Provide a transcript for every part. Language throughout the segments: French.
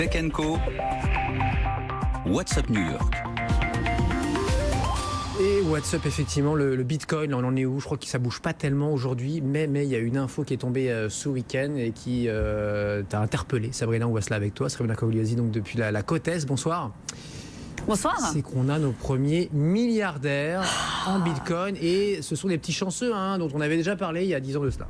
Tech Co. WhatsApp New York? Et WhatsApp, effectivement, le, Bitcoin, on en est où? Je crois que ça bouge pas tellement aujourd'hui, mais mais il y a une info qui est tombée euh, ce week-end et qui euh, t'a interpellé. Sabrina, on va se là avec toi. Sabrina Kouliazi, donc depuis la, la Côte bonsoir. Bonsoir. C'est qu'on a nos premiers milliardaires en Bitcoin et ce sont des petits chanceux hein, dont on avait déjà parlé il y a 10 ans de cela.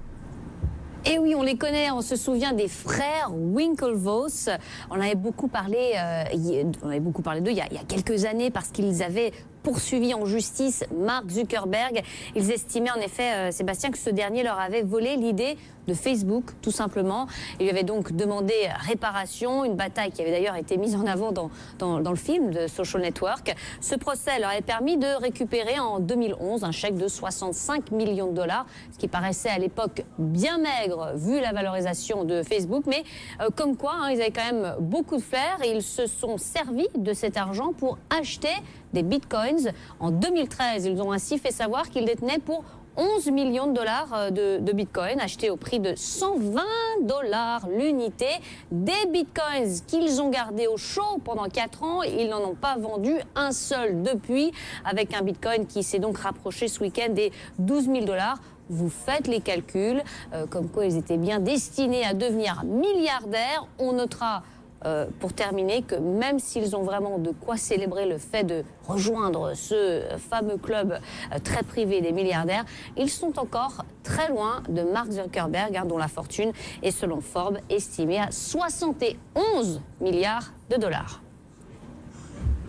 Et oui, on les connaît, on se souvient des frères Winklevoss. On avait beaucoup parlé, euh, on avait beaucoup parlé d'eux il, il, y a quelques années parce qu'ils avaient poursuivi en justice Mark Zuckerberg. Ils estimaient en effet, euh, Sébastien, que ce dernier leur avait volé l'idée de Facebook, tout simplement. Il lui avait donc demandé réparation, une bataille qui avait d'ailleurs été mise en avant dans, dans, le film de Social Network. Ce procès leur avait permis de récupérer en 2011 un chèque de 65 millions de dollars, ce qui paraissait à l'époque bien maigre vu la valorisation de Facebook. Mais euh, comme quoi, hein, ils avaient quand même beaucoup de flair et ils se sont servis de cet argent pour acheter des bitcoins. En 2013, ils ont ainsi fait savoir qu'ils détenaient pour 11 millions de dollars euh, de, bitcoins achetés au prix de 120 dollars l'unité. Des bitcoins qu'ils ont gardés au chaud pendant 4 ans. Ils n'en ont pas vendu un seul depuis, avec un bitcoin qui s'est donc rapproché ce week-end des 12 000 dollars vous faites les calculs, euh, comme quoi ils étaient bien destinés à devenir milliardaires. On notera euh, pour terminer que même s'ils ont vraiment de quoi célébrer le fait de rejoindre ce fameux club euh, très privé des milliardaires, ils sont encore très loin de Mark Zuckerberg, hein, dont la fortune est selon Forbes estimée à 71 milliards de dollars.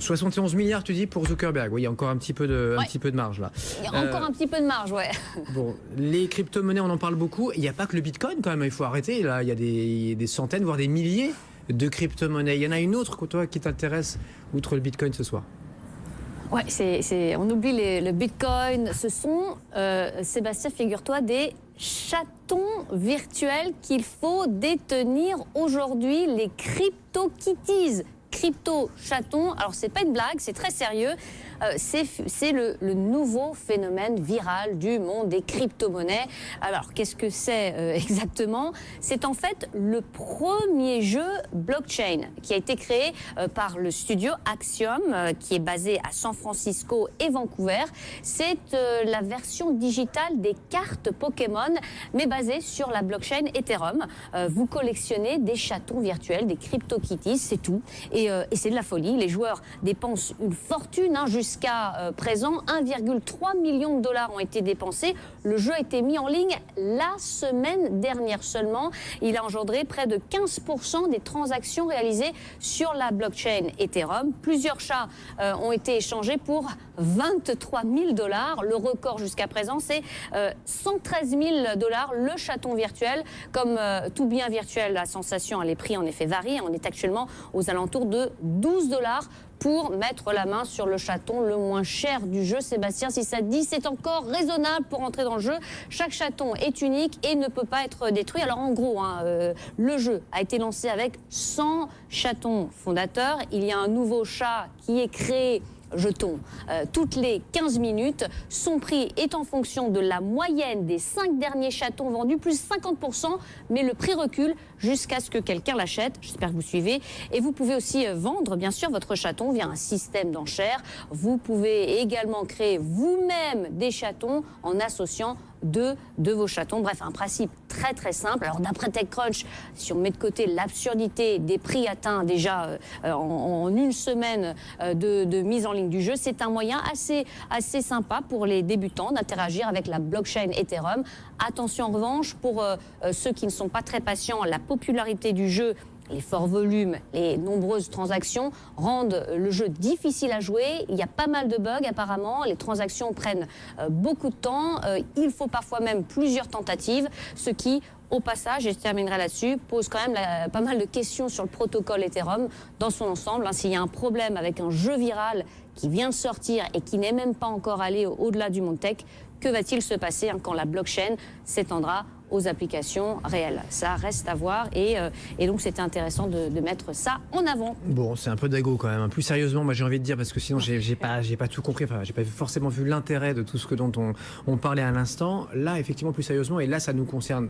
71 milliards, tu dis, pour Zuckerberg. Oui, il y a encore un petit peu de, un petit peu de marge là. Il y a encore euh, un petit peu de marge, ouais. Bon, les crypto-monnaies, on en parle beaucoup. Il n'y a pas que le Bitcoin quand même, il faut arrêter. Là, il y a des, des centaines, voire des milliers de crypto-monnaies. Il y en a une autre toi qui t'intéresse outre le Bitcoin ce soir Ouais, on oublie le Bitcoin. Ce sont, euh, Sébastien, figure-toi, des chatons virtuels qu'il faut détenir aujourd'hui, les CryptoKitties. Crypto chatons. Alors c'est pas une blague, c'est très sérieux. Euh, c'est le, nouveau phénomène viral du monde des crypto-monnaies. Alors, qu'est-ce que c'est euh, exactement? C'est en fait le premier jeu blockchain qui a été créé euh, par le studio Axiom, qui est basé à San Francisco et Vancouver. C'est la version digitale des cartes Pokémon, mais basée sur la blockchain Ethereum. vous collectionnez des chatons virtuels, des crypto-kitties, c'est tout. C'est de la folie. Les joueurs dépensent une fortune, hein, Jusqu'à euh, présent, 1,3 million de dollars ont été dépensés. Le jeu a été mis en ligne la semaine dernière seulement. Il a engendré près de 15% des transactions réalisées sur la blockchain Ethereum. Plusieurs chats euh, ont été échangés pour 23 000 dollars. Le record jusqu'à présent, c'est 113 000 dollars le chaton virtuel. Comme euh, tout bien virtuel, la sensation, les prix en effet varient. On est actuellement aux alentours de 12 dollars pour mettre la main sur le chaton le moins cher du jeu. Sébastien, si ça dit, c'est encore raisonnable pour entrer dans le jeu. Chaque chaton est unique et ne peut pas être détruit. Alors en gros, hein, euh, le jeu a été lancé avec 100 chatons fondateurs. Il y a un nouveau chat qui est créé jetons euh, toutes les 15 minutes. Son prix est en fonction de la moyenne des 5 derniers chatons vendus, plus 50%, mais le prix recule jusqu'à ce que quelqu'un l'achète. J'espère que vous suivez. Et vous pouvez aussi euh, vendre, bien sûr, votre chaton via un système d'enchères. Vous pouvez également créer vous-même des chatons en associant deux de vos chatons. Bref, un principe très très simple. Alors d'après TechCrunch, si on met de côté l'absurdité des prix atteints déjà euh, en, une semaine euh, de, mise en ligne du jeu, c'est un moyen assez, assez sympa pour les débutants d'interagir avec la blockchain Ethereum. Attention en revanche, pour euh, ceux qui ne sont pas très patients, la popularité du jeu les forts volumes, les nombreuses transactions rendent le jeu difficile à jouer. Il y a pas mal de bugs apparemment. Les transactions prennent euh, beaucoup de temps. Euh, il faut parfois même plusieurs tentatives, ce qui au passage, et je terminerai là-dessus, pose quand même pas mal de questions sur le protocole Ethereum dans son ensemble. Hein. S'il y a un problème avec un jeu viral qui vient de sortir et qui n'est même pas encore allé au-delà du monde tech, que va-t-il se passer hein, quand la blockchain s'étendra aux applications réelles. Ça reste à voir et, euh, et donc c'était intéressant de, mettre ça en avant. Bon, c'est un peu d'ago quand même. Plus sérieusement, moi j'ai envie de dire parce que sinon j'ai pas pas tout compris. Enfin, j'ai pas forcément vu l'intérêt de tout ce que dont on, on parlait à l'instant. Là, effectivement, plus sérieusement, et là ça nous concerne